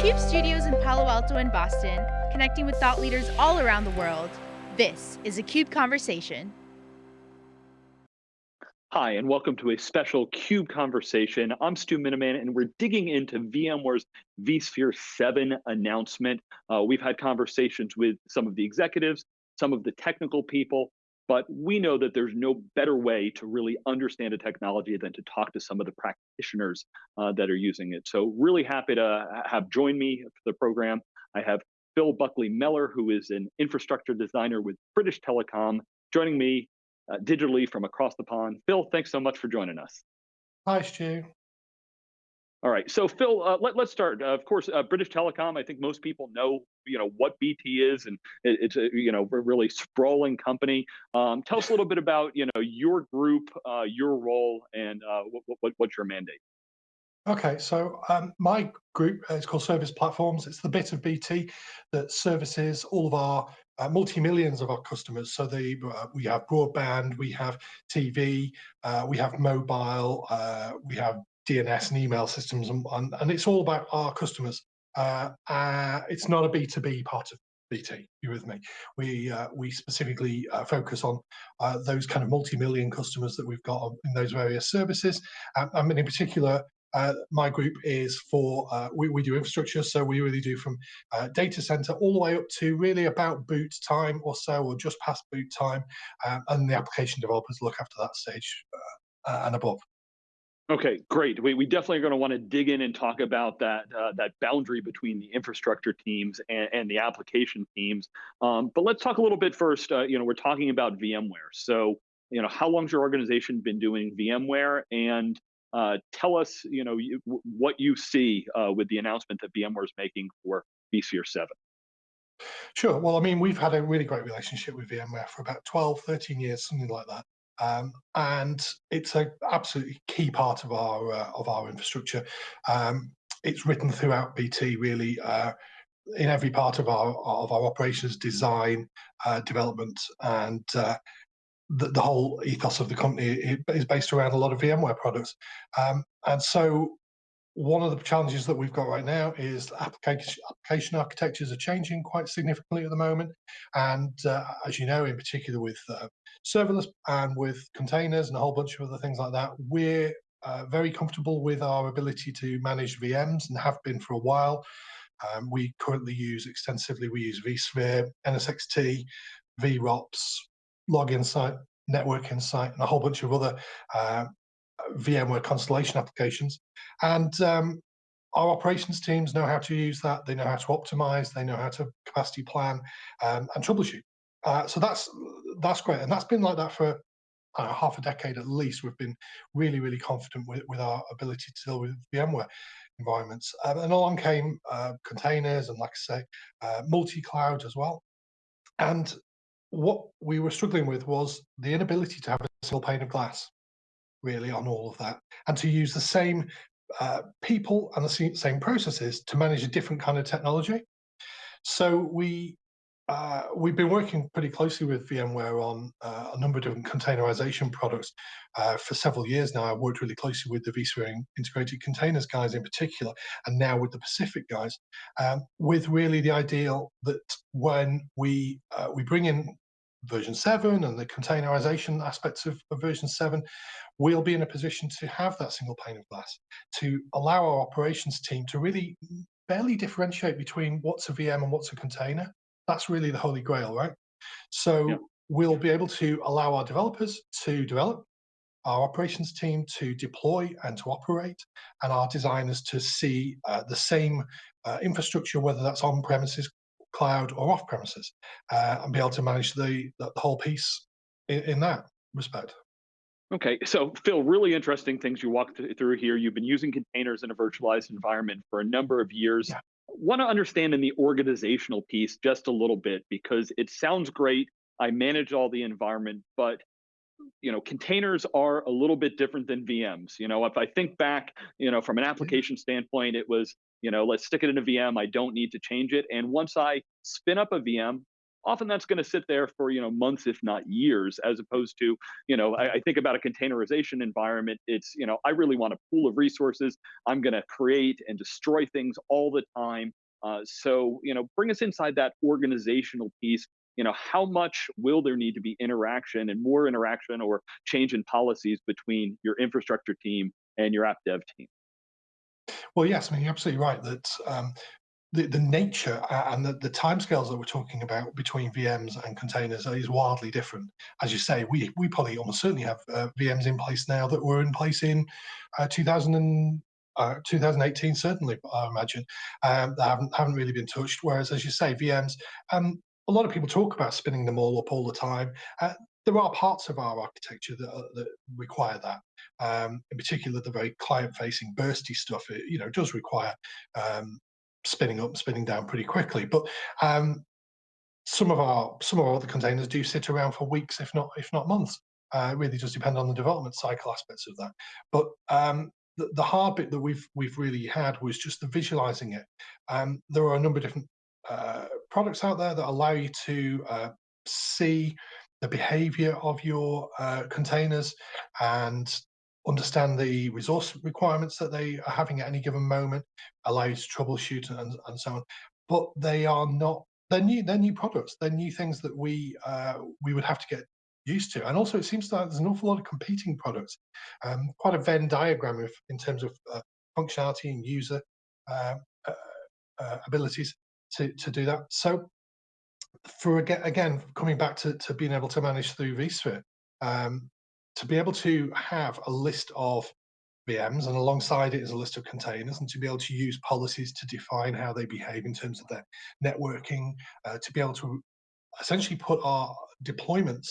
CUBE studios in Palo Alto and Boston, connecting with thought leaders all around the world. This is a CUBE Conversation. Hi, and welcome to a special CUBE conversation. I'm Stu Miniman, and we're digging into VMware's vSphere 7 announcement. Uh, we've had conversations with some of the executives, some of the technical people, but we know that there's no better way to really understand a technology than to talk to some of the practitioners uh, that are using it. So really happy to have joined me for the program. I have Phil Buckley Mellor, who is an infrastructure designer with British Telecom, joining me uh, digitally from across the pond. Phil, thanks so much for joining us. Hi, Stu. All right, so Phil, uh, let, us start. Uh, of course, uh, British Telecom. I think most people know, you know, what BT is, and it, it's a you know a really sprawling company. Um, tell us a little bit about you know your group, uh, your role, and uh, what, what, what's your mandate. Okay, so um, my group is called Service Platforms. It's the bit of BT that services all of our uh, multi-millions of our customers. So the, uh, we have broadband, we have TV, uh, we have mobile, we have DNS and email systems, and, and, and it's all about our customers. Uh, uh, it's not a B2B part of BT. You with me? We uh, we specifically uh, focus on uh, those kind of multi-million customers that we've got in those various services. Um, I mean, in particular, uh, my group is for uh, we, we do infrastructure so we really do from uh, data center all the way up to really about boot time or so or just past boot time um, and the application developers look after that stage and above Okay, great. We, we definitely are going to want to dig in and talk about that uh, that boundary between the infrastructure teams and, and the application teams. Um, but let's talk a little bit first. Uh, you know, we're talking about VMware. So, you know, how long's your organization been doing VMware? And uh, tell us, you know, you, what you see uh, with the announcement that VMware is making for vSphere 7. Sure. Well, I mean, we've had a really great relationship with VMware for about 12, 13 years, something like that. Um, and it's an absolutely key part of our uh, of our infrastructure. Um, it's written throughout BT really uh, in every part of our of our operations, design, uh, development, and uh, the, the, whole ethos of the company is based around a lot of VMware products. Um, and so one of the challenges that we've got right now is application, application architectures are changing quite significantly at the moment. And uh, as you know, in particular with uh, serverless and with containers and a whole bunch of other things like that, we're uh, very comfortable with our ability to manage VMs and have been for a while. Um, we currently use extensively, we use vSphere, NSX-T, VROPS, Log Insight, Network Insight, and a whole bunch of other uh, VMware constellation applications. And um, our operations teams know how to use that. They know how to optimize. They know how to capacity plan um, and troubleshoot. Uh, so that's that's great, and that's been like that for uh, half a decade at least. We've been really, really confident with, with our ability to deal with VMware environments. Um, and along came uh, containers and, like I say, uh, multi-cloud as well. And what we were struggling with was the inability to have a single pane of glass really on all of that and to use the same uh, people and the same processes to manage a different kind of technology. So we uh, we've been working pretty closely with VMware on uh, a number of different containerization products uh, for several years now. I've worked really closely with the vSphere integrated containers guys in particular, and now with the Pacific guys, um, with really the ideal that when we uh, we bring in version 7 and the containerization aspects of, of, version 7, we'll be in a position to have that single pane of glass, to allow our operations team to really barely differentiate between what's a VM and what's a container. That's really the holy grail, right? So yeah. we'll be able to allow our developers to develop, our operations team to deploy and to operate, and our designers to see uh, the same uh, infrastructure, whether that's on premises, cloud or off premises, uh, and be able to manage the, the whole piece in, in, that respect. Okay, so Phil, really interesting things you walked through here. You've been using containers in a virtualized environment for a number of years. Yeah. Want to understand in the organizational piece just a little bit because it sounds great. I manage all the environment, but you know containers are a little bit different than vms you know if i think back you know from an application standpoint it was you know let's stick it in a vm i don't need to change it. And once i spin up a vm often that's going to sit there for you know months if not years as opposed to you know I, I, think about a containerization environment it's you know i really want a pool of resources i'm going to create and destroy things all the time uh, so you know bring us inside that organizational piece you know how much will there need to be interaction and more interaction or change in policies between your infrastructure team and your app dev team well yes i mean you're absolutely right that um, the, the nature and the, the timescales that we're talking about between VMs and containers is wildly different. As you say, we we probably almost certainly have uh, VMs in place now that were in place in uh, 2000 and, uh, 2018, certainly, I imagine, um, haven't haven't really been touched. Whereas, as you say, VMs, um, a lot of people talk about spinning them all up all the time. Uh, there are parts of our architecture that, uh, that require that. Um, in particular, the very client-facing bursty stuff, it, you know, does require um, spinning up, spinning down pretty quickly. But um, some of our some of our other containers do sit around for weeks, if not if not months. Uh, it really does depend on the development cycle aspects of that. But um, the, the, hard bit that we've we've really had was just the visualizing it. Um, there are a number of different uh, products out there that allow you to uh, see the behavior of your uh, containers and understand the resource requirements that they are having at any given moment, allow you to troubleshoot and, and so on. But they are not they're new they're new products. They're new things that we uh, we would have to get used to. And also, it seems that there's an awful lot of competing products. Um, quite a Venn diagram of, in terms of uh, functionality and user uh, uh, uh abilities to to do that. So, for again, coming back to, to being able to manage through vSphere, um, to be able to have a list of VMs and alongside it is a list of containers and to be able to use policies to define how they behave in terms of their networking, uh, to be able to essentially put our deployments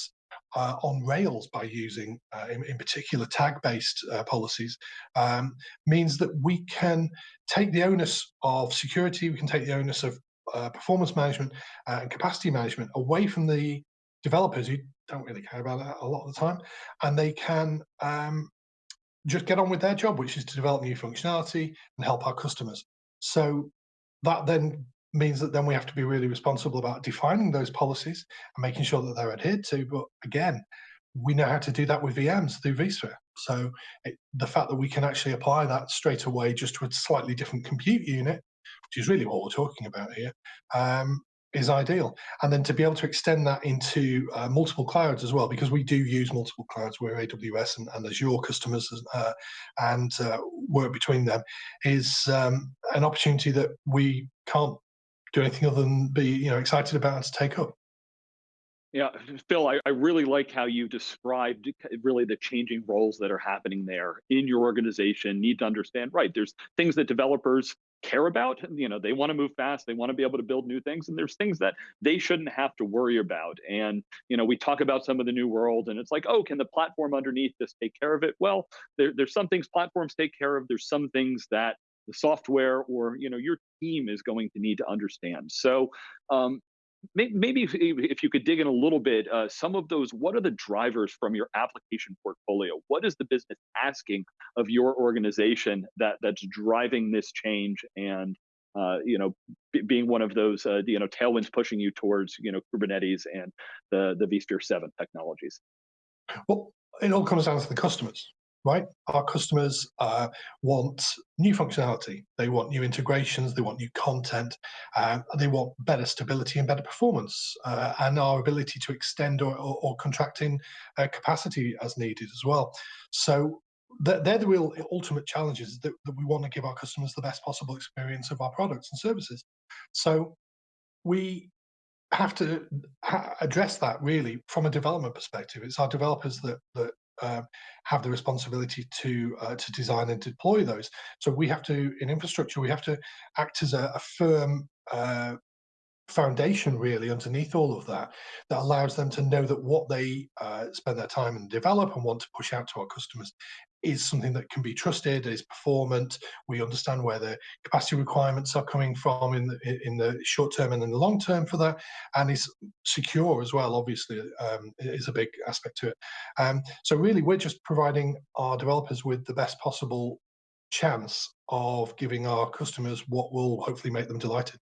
uh, on Rails by using, uh, in, in, particular, tag-based uh, policies, um, means that we can take the onus of security, we can take the onus of uh, performance management uh, and capacity management away from the developers who don't really care about that a lot of the time, and they can um, just get on with their job, which is to develop new functionality and help our customers. So that then means that then we have to be really responsible about defining those policies and making sure that they're adhered to. But again, we know how to do that with VMs through vSphere. So it, the fact that we can actually apply that straight away just to a slightly different compute unit, which is really what we're talking about here, um, is ideal. And then to be able to extend that into uh, multiple clouds as well, because we do use multiple clouds, we're AWS and, and Azure customers uh, and uh, work between them, is um, an opportunity that we can't do anything other than be you know excited about and to take up. Yeah, Phil, I, I, really like how you described really the changing roles that are happening there in your organization. Need to understand, right? There's things that developers care about. You know, they want to move fast, they want to be able to build new things, and there's things that they shouldn't have to worry about. And you know, we talk about some of the new world, and it's like, oh, can the platform underneath this take care of it? Well, there, there's some things platforms take care of. There's some things that the software or you know your team is going to need to understand. So um, maybe if, if, you could dig in a little bit, uh, some of those, what are the drivers from your application portfolio? What is the business asking of your organization that that's driving this change and uh, you know, being one of those, uh, you know, tailwinds pushing you towards, you know, Kubernetes and the the vSphere 7 technologies? Well, it all comes down to the customers right? Our customers uh, want new functionality. They want new integrations. They want new content. They want better stability and better performance, uh, and our ability to extend or, or, or contract in uh, capacity as needed as well. So they're, they're the real ultimate challenges that, that we want to give our customers the best possible experience of our products and services. So we have to address that really from a development perspective. It's our developers that that uh, have the responsibility to uh, to design and deploy those. So we have to, in infrastructure, we have to act as a, a firm uh, foundation really underneath all of that that allows them to know that what they uh, spend their time and develop and want to push out to our customers is something that can be trusted, is performant. We understand where the capacity requirements are coming from in the, in the short term and in the long term for that, and is secure as well. Obviously, um, is a big aspect to it. Um, so really, we're just providing our developers with the best possible chance of giving our customers what will hopefully make them delighted.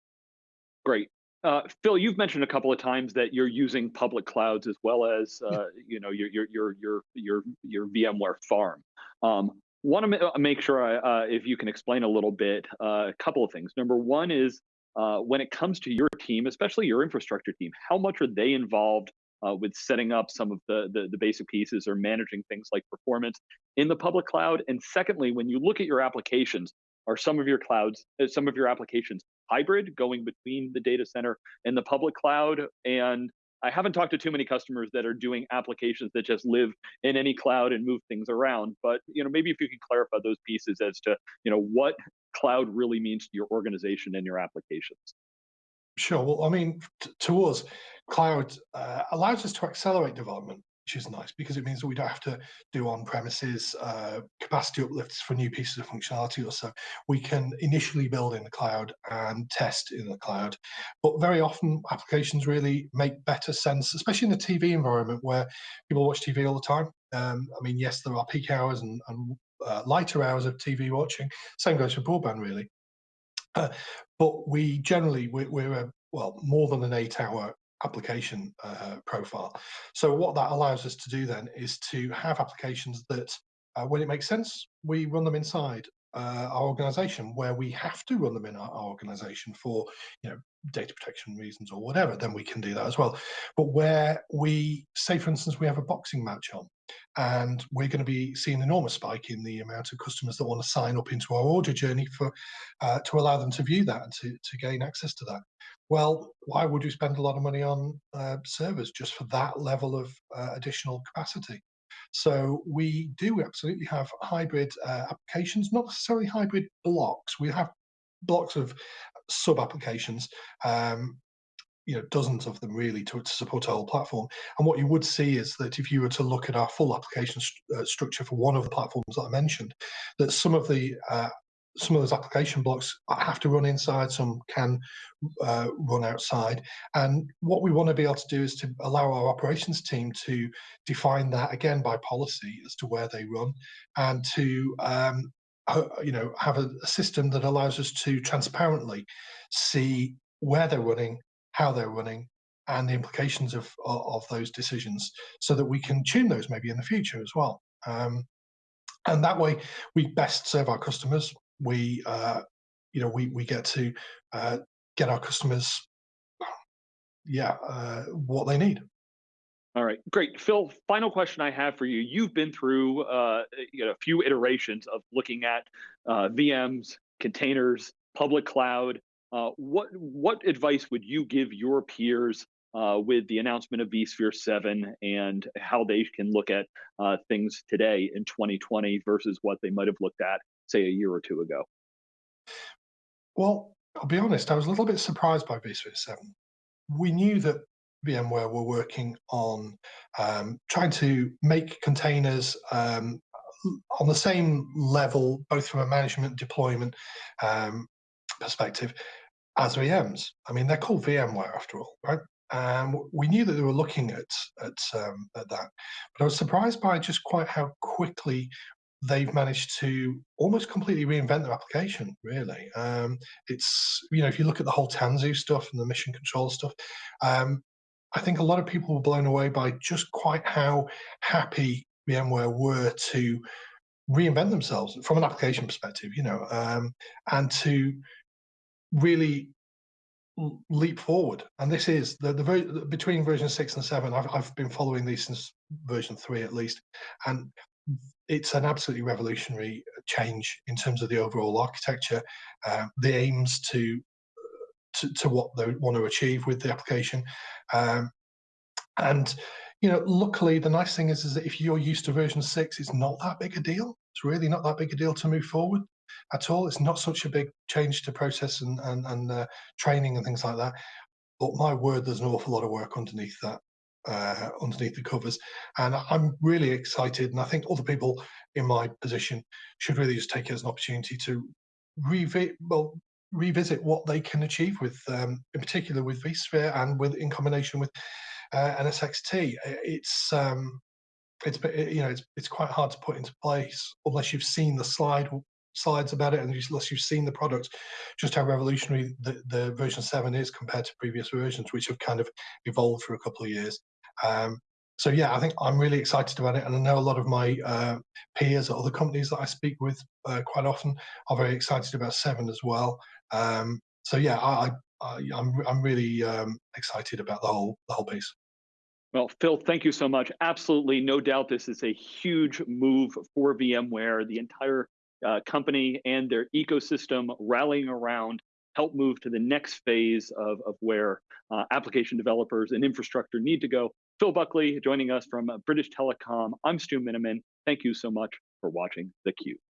Great. Uh, Phil, you've mentioned a couple of times that you're using public clouds as well as Yeah. uh, you know your your your your your your VMware farm. Um, Want to make sure I, uh, if you can explain a little bit uh, a couple of things. Number one is uh, when it comes to your team, especially your infrastructure team, how much are they involved uh, with setting up some of the, the the basic pieces or managing things like performance in the public cloud? And secondly, when you look at your applications, are some of your clouds, uh, some of your applications hybrid, going between the data center and the public cloud? And I haven't talked to too many customers that are doing applications that just live in any cloud and move things around. But you know, maybe if you could clarify those pieces as to you know what cloud really means to your organization and your applications. Sure. Well, I mean, to us, cloud uh, allows us to accelerate development, which is nice because it means that we don't have to do on-premises uh, capacity uplifts for new pieces of functionality or so. We can initially build in the cloud and test in the cloud. But very often, applications really make better sense, especially in the TV environment where people watch TV all the time. Um, I mean, yes, there are peak hours and, and uh, lighter hours of TV watching. Same goes for broadband, really. Uh, but we generally we're, we're a, well more than an eight-hour application uh, profile. So what that allows us to do then is to have applications that, uh, when it makes sense, we run them inside uh, our organization where we have to run them in our, our organization for you know data protection reasons or whatever then we can do that as well but where we say for instance we have a boxing match on and we're going to be seeing an enormous spike in the amount of customers that want to sign up into our order journey for uh, to allow them to view that and to, to gain access to that well why would you spend a lot of money on uh, servers just for that level of uh, additional capacity so we do absolutely have hybrid uh, applications, not necessarily hybrid blocks. We have blocks of sub applications, um, you know, dozens of them really to, to, support our whole platform. And what you would see is that if you were to look at our full application st uh, structure for one of the platforms that I mentioned, that some of the uh, some of those application blocks have to run inside, some can uh, run outside. And what we want to be able to do is to allow our operations team to define that again by policy as to where they run and to um, you know have a, a system that allows us to transparently see where they're running, how they're running, and the implications of, of, of those decisions so that we can tune those maybe in the future as well. Um, and that way we best serve our customers. We uh, you know we we get to uh, get our customers yeah uh, what they need. All right great. Phil final question i have for you. You've been through uh, you know, a few iterations of looking at uh, vms containers public cloud uh, what what advice would you give your peers uh, with the announcement of vSphere 7 and how they can look at uh, things today in 2020 versus what they might have looked at say a year or two ago? Well, I'll be honest, I was a little bit surprised by vSphere 7. We knew that VMware were working on um, trying to make containers um, on the same level, both from a management deployment um, perspective, as VMs. I mean, they're called VMware after all, right? And we knew that they were looking at at, um, at that, but I was surprised by just quite how quickly they've managed to almost completely reinvent their application really um, it's you know if you look at the whole tanzu stuff and the mission control stuff um, i think a lot of people were blown away by just quite how happy vmware were to reinvent themselves from an application perspective you know um, and to really leap forward. And this is the, the between version 6 and 7 I've, I've been following these since version 3 at least. And it's an absolutely revolutionary change in terms of the overall architecture, uh, the aims to, to, to what they want to achieve with the application, um, and you know, luckily the nice thing is is that if you're used to version six, it's not that big a deal. It's really not that big a deal to move forward at all. It's not such a big change to process and and, and uh, training and things like that. But my word, there's an awful lot of work underneath that uh, underneath the covers. And I'm really excited, and I think other people in my position should really just take it as an opportunity to revisit, well, revisit what they can achieve with, um, in particular with vSphere and with in combination with uh, NSX-T. It's um, it's you know it's it's quite hard to put into place unless you've seen the slide slides about it, and unless you've seen the product, just how revolutionary the, the version seven is compared to previous versions, which have kind of evolved for a couple of years. Um, so yeah, I think I'm really excited about it, and I know a lot of my uh, peers at other companies that I speak with uh, quite often are very excited about Seven as well. Um, so yeah, I, I, I'm I'm really um, excited about the whole the whole piece. Well, Phil, thank you so much. Absolutely, no doubt, this is a huge move for VMware. The entire uh, company and their ecosystem rallying around help move to the next phase of, of where uh, application developers and infrastructure need to go. Phil Buckley joining us from British Telecom. I'm Stu Miniman. Thank you so much for watching theCUBE.